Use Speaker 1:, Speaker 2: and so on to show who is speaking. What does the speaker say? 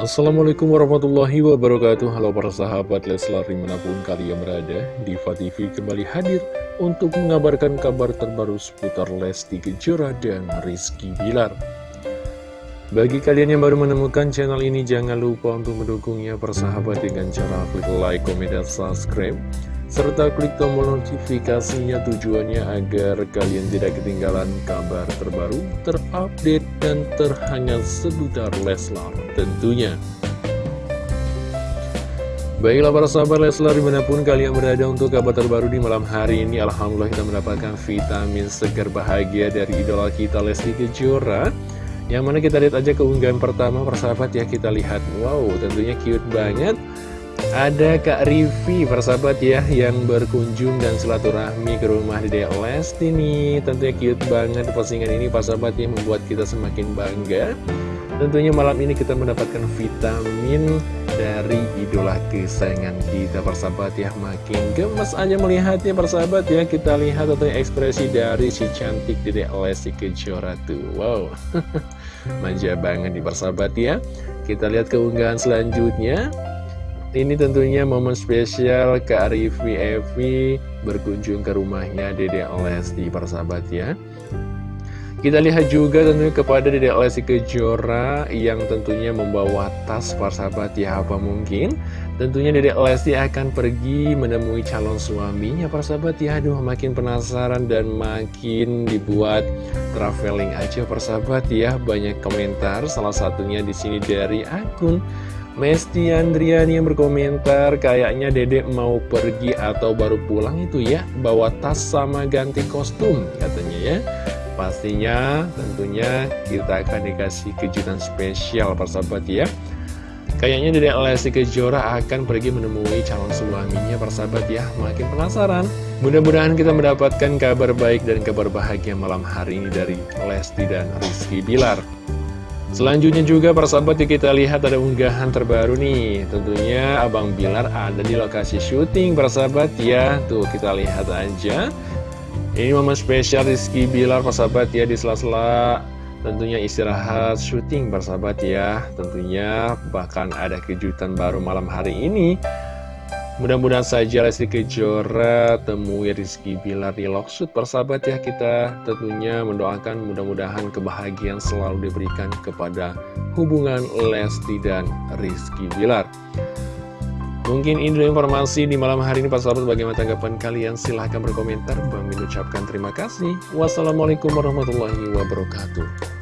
Speaker 1: Assalamualaikum warahmatullahi wabarakatuh. Halo para sahabat Leslar di mana pun kalian berada Diva TV kembali hadir untuk mengabarkan kabar terbaru seputar Lesti Kejora dan Rizky Bilar Bagi kalian yang baru menemukan channel ini jangan lupa untuk mendukungnya persahabat dengan cara klik like, komen, dan subscribe serta klik tombol notifikasinya tujuannya agar kalian tidak ketinggalan kabar terbaru, terupdate, dan terhangat seputar Leslar tentunya. Baiklah para sahabat Leslar di mana pun kalian berada untuk kabar terbaru di malam hari ini Alhamdulillah kita mendapatkan vitamin segar bahagia dari idola kita Lesti Kejora Yang mana kita lihat aja keunggahan pertama persahabat ya kita lihat Wow tentunya cute banget ada Kak Rivi, persahabat ya, yang berkunjung dan silaturahmi ke rumah Dede Lesti nih. Tentunya cute banget postingan ini, persahabat ya, membuat kita semakin bangga. Tentunya malam ini kita mendapatkan vitamin dari idola kesayangan kita, persahabat ya. Makin gemes aja melihatnya, persahabat ya. Kita lihat tentunya ekspresi dari si cantik Dede Lesti Kejora tuh. Wow, manja banget di persahabat ya. Kita lihat keunggahan selanjutnya. Ini tentunya momen spesial Kak Rivi Evi berkunjung ke rumahnya Dede Lesti persahabat ya Kita lihat juga tentunya kepada Dede Lesti Kejora yang tentunya membawa tas persahabat ya apa mungkin Tentunya Dede Lesti akan pergi menemui calon suaminya persahabat ya Aduh makin penasaran dan makin dibuat traveling aja persahabat ya Banyak komentar salah satunya di sini dari akun Mesti Andriani yang berkomentar kayaknya dedek mau pergi atau baru pulang itu ya bawa tas sama ganti kostum katanya ya. Pastinya tentunya kita akan dikasih kejutan spesial persahabat ya kayaknya dedek Lesti Kejora akan pergi menemui calon suaminya persahabat ya. Makin penasaran. Mudah-mudahan kita mendapatkan kabar baik dan kabar bahagia malam hari ini dari Lesti dan Rizky Bilar. Selanjutnya juga persahabat kita lihat ada unggahan terbaru nih. Tentunya Abang Bilar ada di lokasi syuting persahabat ya. Tuh kita lihat aja. Ini momen spesial Rizky Bilar persahabat ya di sela-sela Tentunya istirahat syuting persahabat ya. Tentunya bahkan ada kejutan baru malam hari ini. Mudah-mudahan saja Lesti Kejora temui Rizky Bilar di Loksud persahabat ya kita. Tentunya mendoakan mudah-mudahan kebahagiaan selalu diberikan kepada hubungan Lesti dan Rizky Bilar. Mungkin ini dulu informasi di malam hari ini Pak Sahabat bagaimana tanggapan kalian? Silahkan berkomentar. Bang ucapkan terima kasih. Wassalamualaikum warahmatullahi wabarakatuh